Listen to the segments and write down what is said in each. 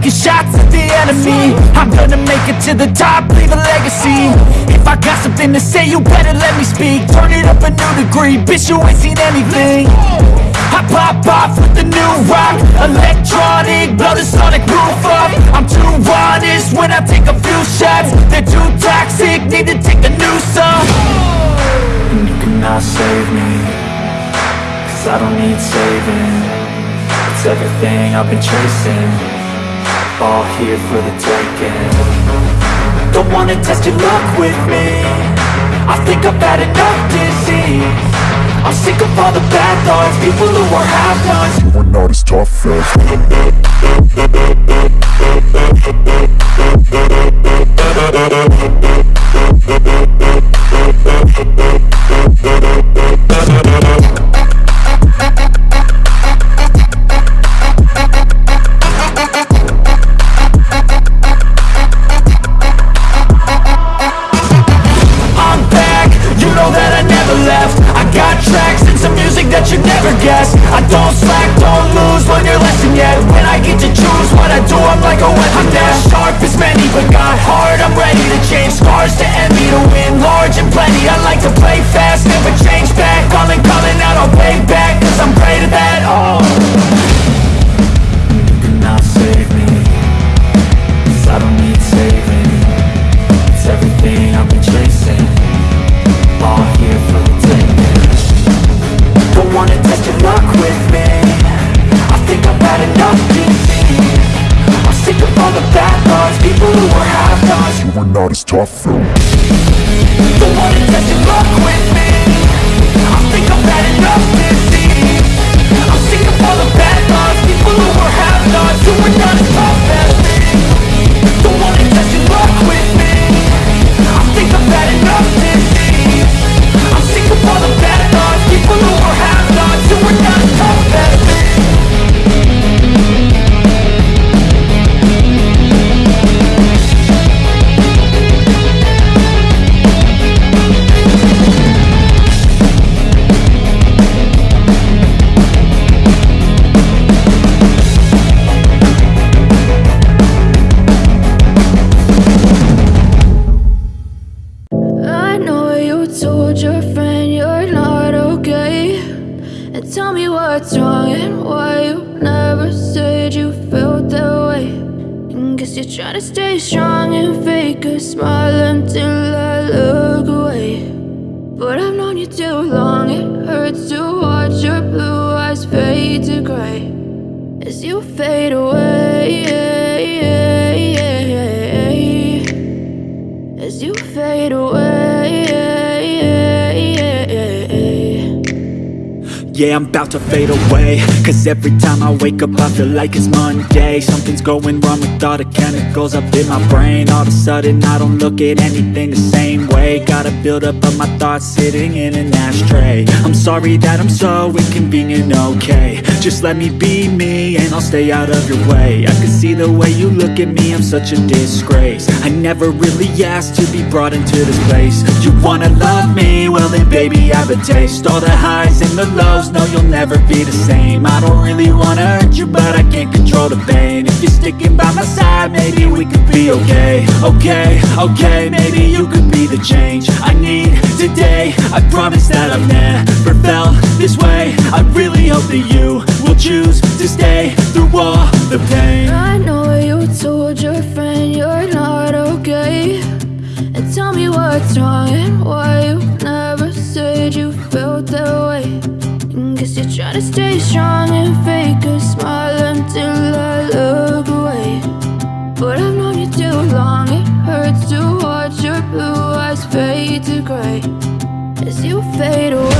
the enemy. I'm gonna make it to the top, leave a legacy. If I got something to say, you better let me speak. Turn it up a new degree, bitch you ain't seen anything. I pop off with the new rock Electronic, blow the sonic roof up. I'm too honest when I take a few shots. They're too toxic, need to take a new song. And you cannot save me Cause I don't need saving. It's everything I've been chasing All here for the taking. Don't wanna test your luck with me. I think I've had enough disease. I'm sick of all the bad thoughts People who are half-nots You are not as tough as play fast Never change back, calling, calling out, I'll pay back Cause I'm great at that, oh. You cannot save me Cause I don't need saving. It's everything I've been chasing. All here for the taking. Don't wanna test your luck with me. I think I've had enough disease I'm sick of all the bad thoughts. People who are half-nots You are not as tough. as Don't wanna test your luck with me. I think I've had enough disease I'm sick of all the bad thoughts People who not Don't wanna test your luck with me I think I've enough To stay strong and fake a smile until I look away But I've known you too long, it hurts to watch your blue eyes fade to gray As you fade away as you fade away. Yeah, I'm about to fade away. Cause every time I wake up I feel like it's Monday. Something's going wrong with all the chemicals up in my brain. All of a sudden I don't look at anything the same way. Gotta build up of my thoughts sitting in an ashtray. I'm sorry that I'm so inconvenient, okay. Just let me be me and I'll stay out of your way. I can see the way you look at me, I'm such a disgrace. I never really asked to be brought into this place. You wanna love me? Well then baby I have a taste. All the highs and the lows, no you'll never be the same. I don't really wanna hurt you but I can't control the pain. If you're sticking by my side, maybe we could be okay. Okay, okay, maybe you could be the change I need today. I promise that I've never felt this way. I really hope that you will choose to stay through all the pain. I know you told your friend you're not okay. And tell me what's wrong trying to stay strong and fake a smile until I look away. But I've known you too long, it hurts to watch your blue eyes fade to gray as you fade away.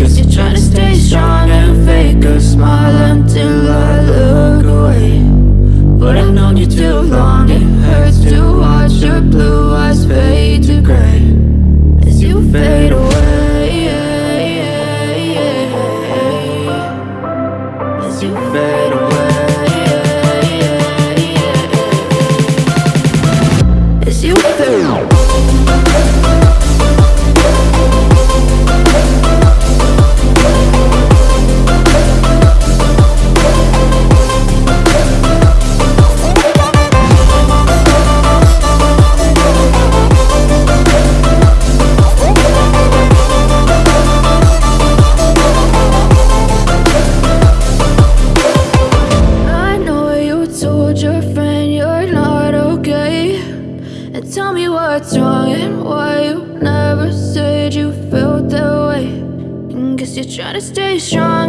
Cause you're trying to stay strong and fake a smile until I look away. But I've known you too long, it hurts to watch your blue eyes fade to grey As you fade away As you fade away As you fade away. And to stay strong